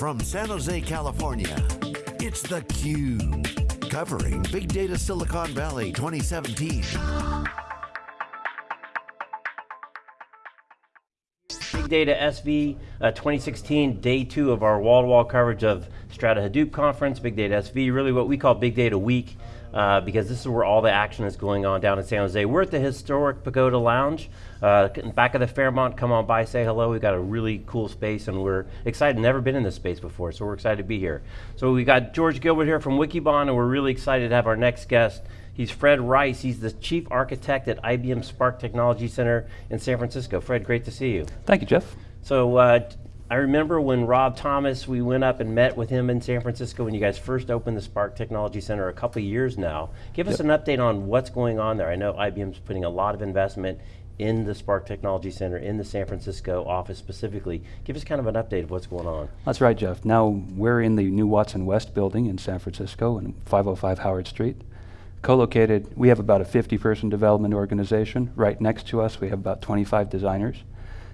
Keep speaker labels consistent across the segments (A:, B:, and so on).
A: from San Jose, California, it's theCUBE. Covering Big Data Silicon Valley 2017.
B: Big Data SV uh, 2016, day two of our wall-to-wall -wall coverage of Strata Hadoop conference, Big Data SV, really what we call Big Data Week uh, because this is where all the action is going on down in San Jose. We're at the historic Pagoda Lounge, uh, back of the Fairmont. Come on by, say hello. We've got a really cool space and we're excited, never been in this space before, so we're excited to be here. So we got George Gilbert here from Wikibon and we're really excited to have our next guest. He's Fred Reiss, he's the Chief Architect at IBM Spark Technology Center in San Francisco. Fred, great to see you.
C: Thank you, Jeff.
B: So uh, I remember when Rob Thomas, we went up and met with him in San Francisco when you guys first opened the Spark Technology Center a couple years now. Give us an update on what's going on there. I know IBM's putting a lot of investment in the Spark Technology Center, in the San Francisco office specifically. Give us kind of an update of what's going on.
C: That's right, Jeff. Now we're in the new Watson West building in San Francisco in 505 Howard Street. Co-located, we have about a 50 person development organization. Right next to us, we have about 25 designers.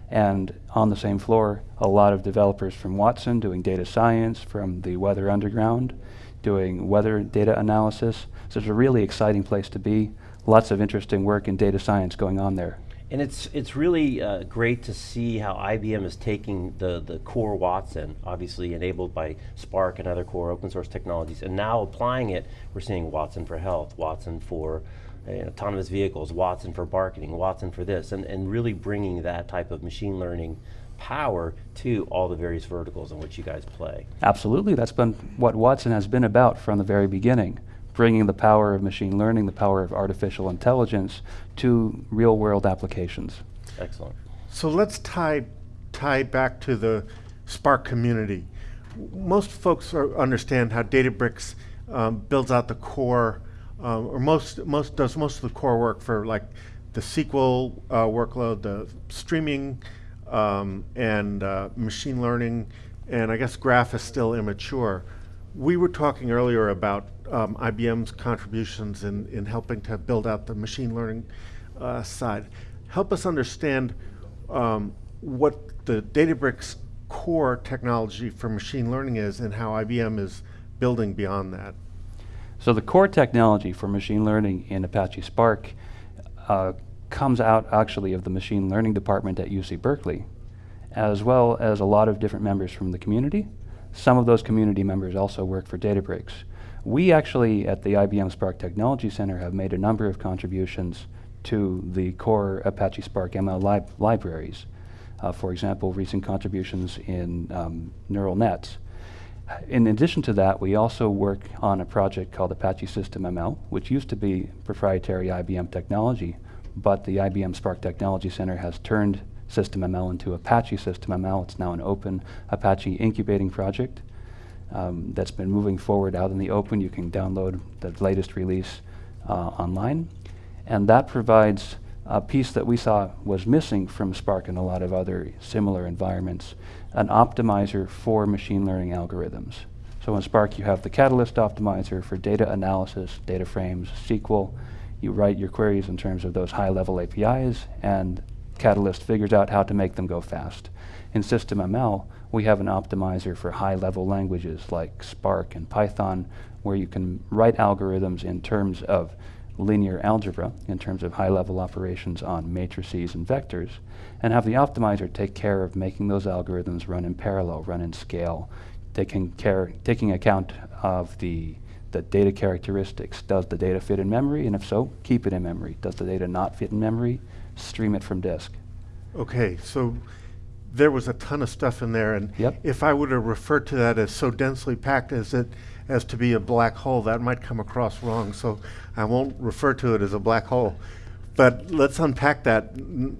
C: And on the same floor, a lot of developers from Watson doing data science, from the Weather Underground, doing weather data analysis. So it's a really exciting place to be. Lots of interesting work in data science going on there.
B: And it's it's really uh, great to see how IBM is taking the, the core Watson, obviously enabled by Spark and other core open source technologies, and now applying it, we're seeing Watson for health, Watson for autonomous vehicles, Watson for marketing, Watson for this, and, and really bringing that type of machine learning power to all the various verticals in which you guys play.
C: Absolutely, that's been what Watson has been about from the very beginning, bringing the power of machine learning, the power of artificial intelligence to real world applications.
B: Excellent.
D: So let's tie, tie back to the Spark community. Most folks are, understand how Databricks um, builds out the core um, or most most does most of the core work for like the SQL uh, workload, the streaming, um, and uh, machine learning, and I guess Graph is still immature. We were talking earlier about um, IBM's contributions in, in helping to build out the machine learning uh, side. Help us understand um, what the Databricks core technology for machine learning is and how IBM is building beyond that.
C: So the core technology for machine learning in Apache Spark uh, comes out actually of the machine learning department at UC Berkeley, as well as a lot of different members from the community. Some of those community members also work for Databricks. We actually, at the IBM Spark Technology Center, have made a number of contributions to the core Apache Spark ML lib libraries. Uh, for example, recent contributions in um, neural nets in addition to that, we also work on a project called Apache System ML, which used to be proprietary IBM technology, but the IBM Spark Technology Center has turned System ML into Apache System ML. It's now an open Apache incubating project um, that's been moving forward out in the open. You can download the latest release uh, online. And that provides a piece that we saw was missing from Spark and a lot of other similar environments, an optimizer for machine learning algorithms. So in Spark you have the Catalyst optimizer for data analysis, data frames, SQL. You write your queries in terms of those high-level APIs, and Catalyst figures out how to make them go fast. In SystemML, we have an optimizer for high-level languages like Spark and Python, where you can write algorithms in terms of linear algebra in terms of high-level operations on matrices and vectors, and have the optimizer take care of making those algorithms run in parallel, run in scale, taking, care, taking account of the, the data characteristics. Does the data fit in memory? And if so, keep it in memory. Does the data not fit in memory? Stream it from disk.
D: Okay, so there was a ton of stuff in there, and
C: yep.
D: if I were to refer to that as so densely packed as it as to be a black hole, that might come across wrong. So I won't refer to it as a black hole. But let's unpack that.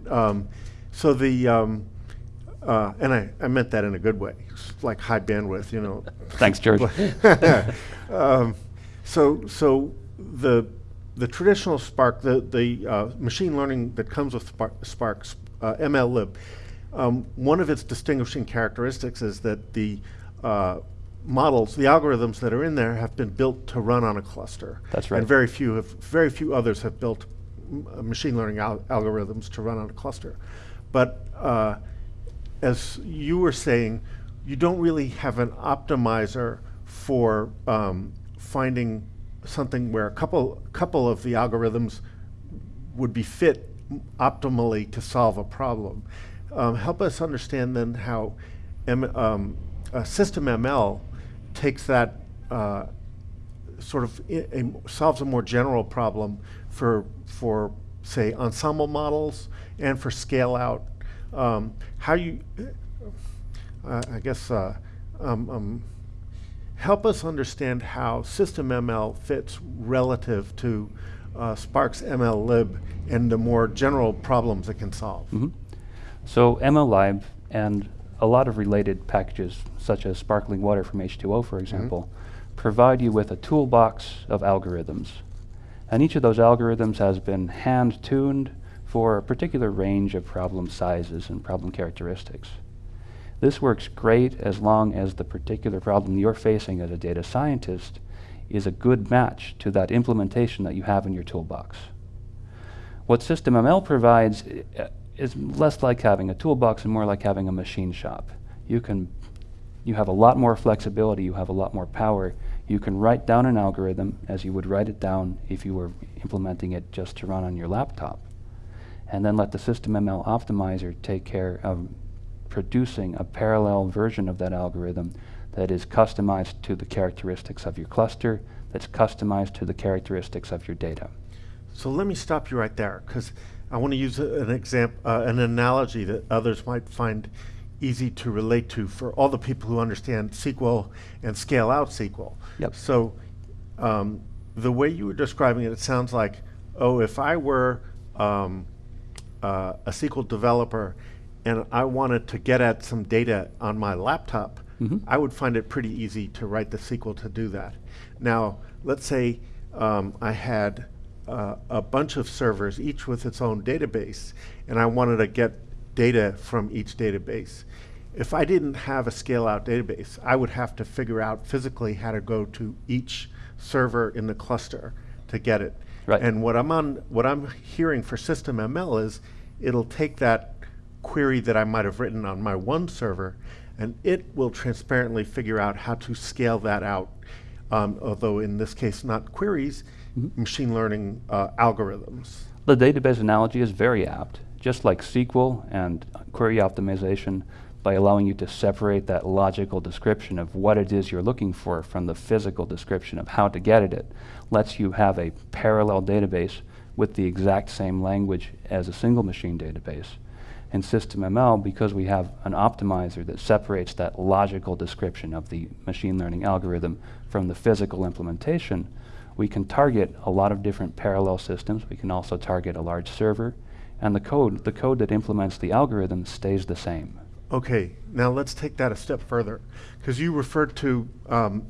D: Um, so the, um, uh, and I, I meant that in a good way, like high bandwidth, you know.
C: Thanks, George.
D: um, so, so the the traditional Spark, the the uh, machine learning that comes with Spark, Spark uh, MLlib, um, one of its distinguishing characteristics is that the uh, models, the algorithms that are in there have been built to run on a cluster.
C: That's right.
D: And very few, have, very few others have built uh, machine learning al algorithms to run on a cluster. But uh, as you were saying, you don't really have an optimizer for um, finding something where a couple couple of the algorithms would be fit optimally to solve a problem. Um, help us understand then how M, um, system ML takes that uh, sort of a, solves a more general problem for for say ensemble models and for scale out. Um, how you, uh, I guess, uh, um, um, help us understand how system ML fits relative to uh, Spark's MLlib and the more general problems it can solve.
C: Mm -hmm. So MLlib and a lot of related packages, such as sparkling water from H2O, for example, mm -hmm. provide you with a toolbox of algorithms. And each of those algorithms has been hand-tuned for a particular range of problem sizes and problem characteristics. This works great as long as the particular problem you're facing as a data scientist is a good match to that implementation that you have in your toolbox. What SystemML provides uh, is less like having a toolbox and more like having a machine shop. You can you have a lot more flexibility, you have a lot more power. You can write down an algorithm as you would write it down if you were implementing it just to run on your laptop. And then let the SystemML optimizer take care of producing a parallel version of that algorithm that is customized to the characteristics of your cluster, that's customized to the characteristics of your data.
D: So let me stop you right there, because I want to use an example, uh, an analogy that others might find easy to relate to for all the people who understand SQL and scale out SQL.
C: Yep.
D: So um, the way you were describing it, it sounds like, oh, if I were um, uh, a SQL developer and I wanted to get at some data on my laptop, mm -hmm. I would find it pretty easy to write the SQL to do that. Now, let's say um, I had uh, a bunch of servers, each with its own database, and I wanted to get data from each database. If I didn't have a scale out database, I would have to figure out physically how to go to each server in the cluster to get it.
C: Right.
D: And what I'm on what I'm hearing for system ML is it'll take that query that I might have written on my one server and it will transparently figure out how to scale that out. Um, although in this case not queries, mm -hmm. machine learning uh, algorithms.
C: The database analogy is very apt just like SQL and query optimization, by allowing you to separate that logical description of what it is you're looking for from the physical description of how to get at it, lets you have a parallel database with the exact same language as a single machine database. In SystemML, because we have an optimizer that separates that logical description of the machine learning algorithm from the physical implementation, we can target a lot of different parallel systems. We can also target a large server and the code, the code that implements the algorithm stays the same.
D: Okay, now let's take that a step further, because you referred to um,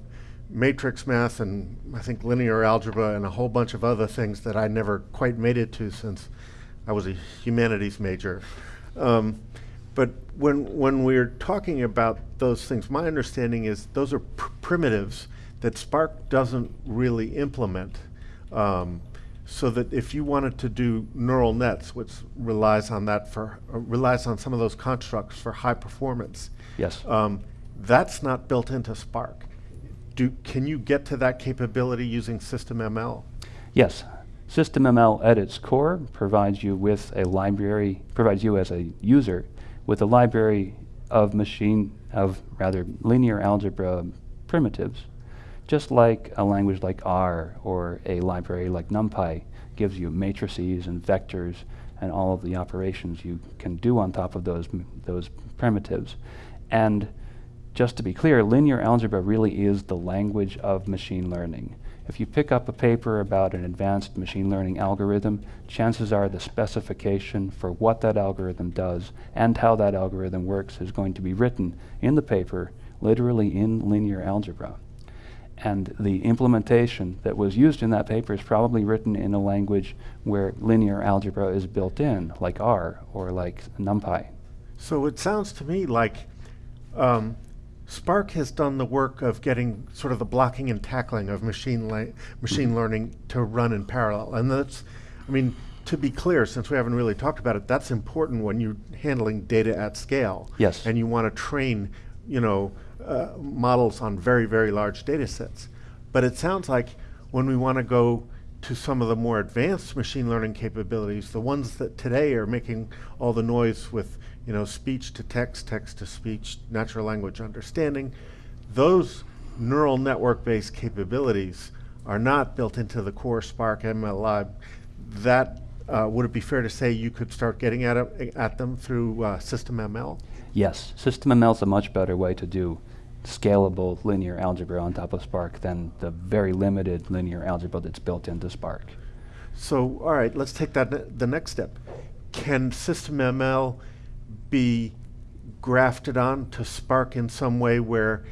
D: matrix math and I think linear algebra and a whole bunch of other things that I never quite made it to since I was a humanities major. Um, but when, when we're talking about those things, my understanding is those are pr primitives that Spark doesn't really implement. Um, so that if you wanted to do neural nets, which relies on that for uh, relies on some of those constructs for high performance,
C: yes,
D: um, that's not built into Spark. Do can you get to that capability using System ML?
C: Yes, SystemML at its core provides you with a library, provides you as a user with a library of machine of rather linear algebra primitives just like a language like R or a library like NumPy gives you matrices and vectors and all of the operations you can do on top of those, those primitives. And just to be clear, linear algebra really is the language of machine learning. If you pick up a paper about an advanced machine learning algorithm, chances are the specification for what that algorithm does and how that algorithm works is going to be written in the paper, literally in linear algebra. And the implementation that was used in that paper is probably written in a language where linear algebra is built in, like R or like NumPy.
D: So it sounds to me like um, Spark has done the work of getting sort of the blocking and tackling of machine machine learning to run in parallel. And that's, I mean, to be clear, since we haven't really talked about it, that's important when you're handling data at scale.
C: Yes.
D: And you want to train you know, uh, models on very, very large data sets. But it sounds like when we want to go to some of the more advanced machine learning capabilities, the ones that today are making all the noise with, you know, speech to text, text to speech, natural language understanding, those neural network-based capabilities are not built into the core Spark MLlib. That uh, would it be fair to say you could start getting at, at them through uh, SystemML?
C: Yes, System ML is a much better way to do scalable linear algebra on top of Spark than the very limited linear algebra that's built into Spark.
D: So, all right, let's take that ne the next step. Can SystemML be grafted on to Spark in some way where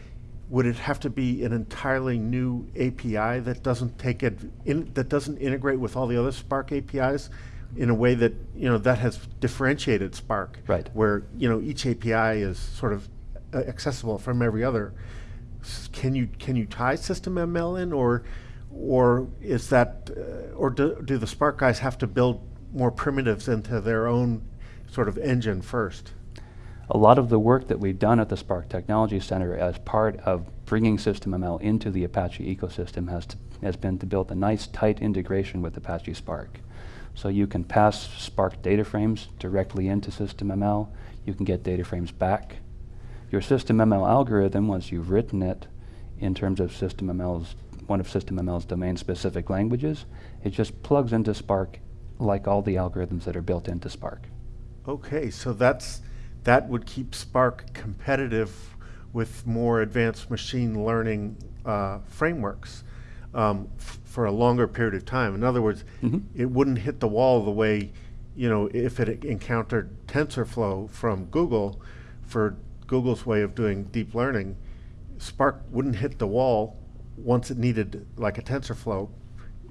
D: would it have to be an entirely new API that doesn't take it in, that doesn't integrate with all the other Spark APIs in a way that you know that has differentiated Spark,
C: right?
D: Where you know each API is sort of accessible from every other. Can you can you tie SystemML in, or or is that uh, or do, do the Spark guys have to build more primitives into their own sort of engine first?
C: a lot of the work that we've done at the Spark Technology Center as part of bringing SystemML into the Apache ecosystem has, to, has been to build a nice tight integration with Apache Spark. So you can pass Spark data frames directly into SystemML. You can get data frames back. Your SystemML algorithm, once you've written it in terms of SystemML's, one of SystemML's domain-specific languages, it just plugs into Spark like all the algorithms that are built into Spark.
D: Okay, so that's that would keep Spark competitive with more advanced machine learning uh, frameworks um, for a longer period of time. In other words, mm -hmm. it wouldn't hit the wall the way, you know, if it encountered TensorFlow from Google for Google's way of doing deep learning, Spark wouldn't hit the wall once it needed like a TensorFlow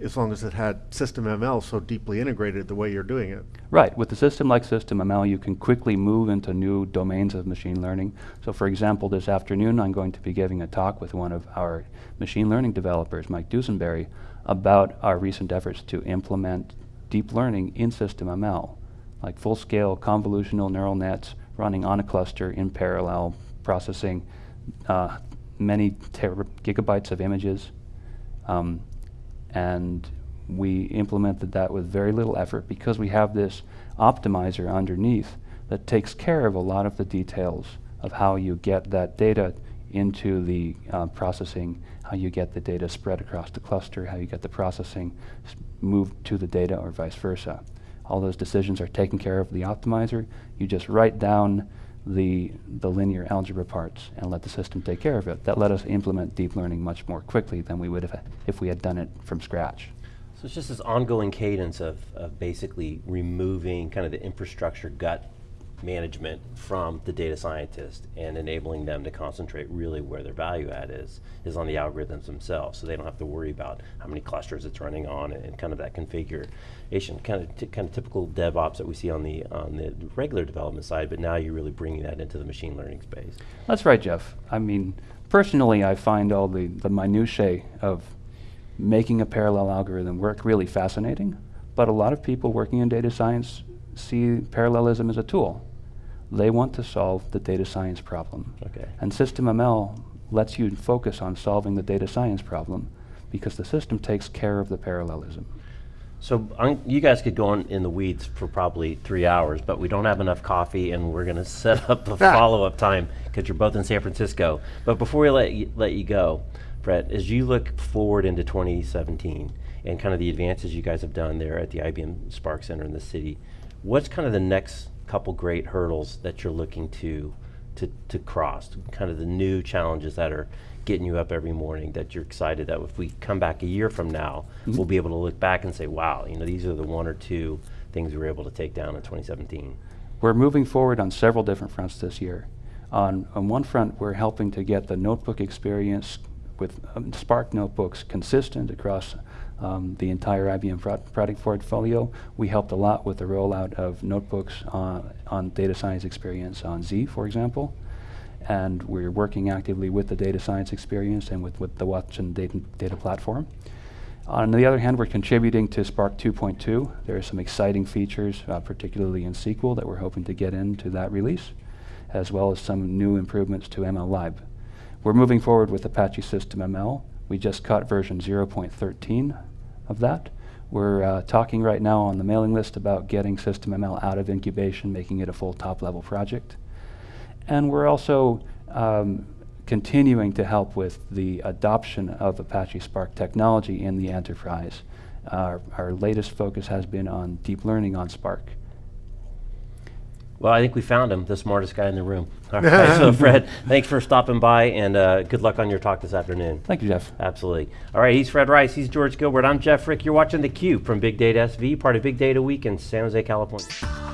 D: as long as it had SystemML so deeply integrated the way you're doing it.
C: Right. With a system like SystemML, you can quickly move into new domains of machine learning. So for example, this afternoon I'm going to be giving a talk with one of our machine learning developers, Mike Dusenberry, about our recent efforts to implement deep learning in SystemML, like full-scale convolutional neural nets running on a cluster in parallel, processing uh, many gigabytes of images. Um, and we implemented that with very little effort because we have this optimizer underneath that takes care of a lot of the details of how you get that data into the uh, processing, how you get the data spread across the cluster, how you get the processing moved to the data or vice versa. All those decisions are taken care of the optimizer. You just write down the, the linear algebra parts and let the system take care of it. That let us implement deep learning much more quickly than we would have if we had done it from scratch.
B: So it's just this ongoing cadence of, of basically removing kind of the infrastructure gut management from the data scientist and enabling them to concentrate really where their value add is, is on the algorithms themselves. So they don't have to worry about how many clusters it's running on and, and kind of that configuration, kind of, kind of typical DevOps that we see on the, on the regular development side, but now you're really bringing that into the machine learning space.
C: That's right, Jeff. I mean, personally, I find all the, the minutiae of making a parallel algorithm work really fascinating, but a lot of people working in data science see parallelism as a tool. They want to solve the data science problem.
B: Okay.
C: And SystemML lets you focus on solving the data science problem because the system takes care of the parallelism.
B: So um, you guys could go on in the weeds for probably three hours, but we don't have enough coffee, and we're going to set up a follow-up time because you're both in San Francisco. But before we let you, let you go, Brett, as you look forward into 2017 and kind of the advances you guys have done there at the IBM Spark Center in the city, what's kind of the next couple great hurdles that you're looking to, to, to cross, kind of the new challenges that are getting you up every morning that you're excited that if we come back a year from now, mm -hmm. we'll be able to look back and say, wow, you know, these are the one or two things we were able to take down in 2017.
C: We're moving forward on several different fronts this year. On, on one front, we're helping to get the notebook experience with um, Spark notebooks consistent across um, the entire IBM product portfolio. We helped a lot with the rollout of notebooks on, on data science experience on Z, for example. And we're working actively with the data science experience and with, with the Watson data, data platform. On the other hand, we're contributing to Spark 2.2. There are some exciting features, uh, particularly in SQL, that we're hoping to get into that release. as well as some new improvements to ML Lib. We're moving forward with Apache System ML. We just caught version 0.13 of that. We're uh, talking right now on the mailing list about getting System ML out of incubation, making it a full top level project. And we're also um, continuing to help with the adoption of Apache Spark technology in the enterprise. Our, our latest focus has been on deep learning on Spark.
B: Well, I think we found him, the smartest guy in the room. All right, so Fred, thanks for stopping by and uh, good luck on your talk this afternoon.
C: Thank you, Jeff.
B: Absolutely. All right, he's Fred Reiss, he's George Gilbert, I'm Jeff Frick. You're watching theCUBE from Big Data SV, part of Big Data Week in San Jose, California.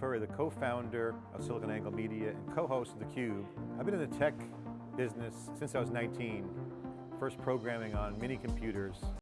E: Furrier, the co-founder of SiliconANGLE Media and co-host of theCUBE. I've been in the tech business since I was 19, first programming on mini computers